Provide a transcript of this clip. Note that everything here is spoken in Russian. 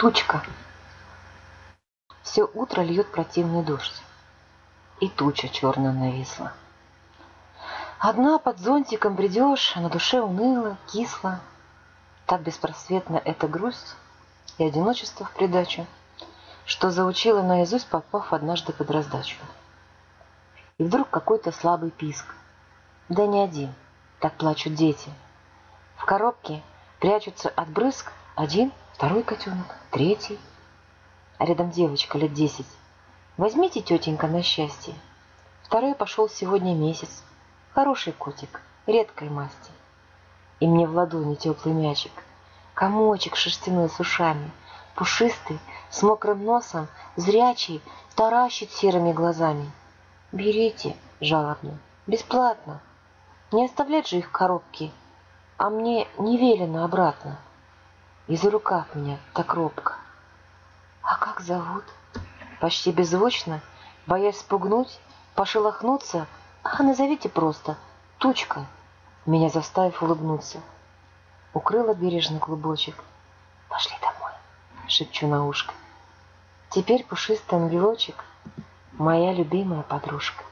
Тучка. Все утро льет противный дождь. И туча черная нависла. Одна под зонтиком бредешь, а на душе уныло, кисло. Так беспросветна эта грусть и одиночество в придачу, что заучила наизусть, попав однажды под раздачу. И вдруг какой-то слабый писк. Да не один, так плачут дети. В коробке прячутся от брызг один, второй котенок, третий. А рядом девочка лет десять. Возьмите, тетенька, на счастье. Второй пошел сегодня месяц. Хороший котик, редкой масти. И мне в ладони теплый мячик. Комочек шерстяной с ушами, пушистый, с мокрым носом, зрячий, таращит серыми глазами. Берите, жалобно, бесплатно. Не оставлять же их в коробке, а мне не велено обратно. И за рукав меня так робко. А как зовут? Почти беззвучно, боясь спугнуть, пошелохнуться, а назовите просто Тучка, меня заставив улыбнуться. Укрыла бережный клубочек. Пошли домой, шепчу на ушко. Теперь пушистый ангелочек, моя любимая подружка.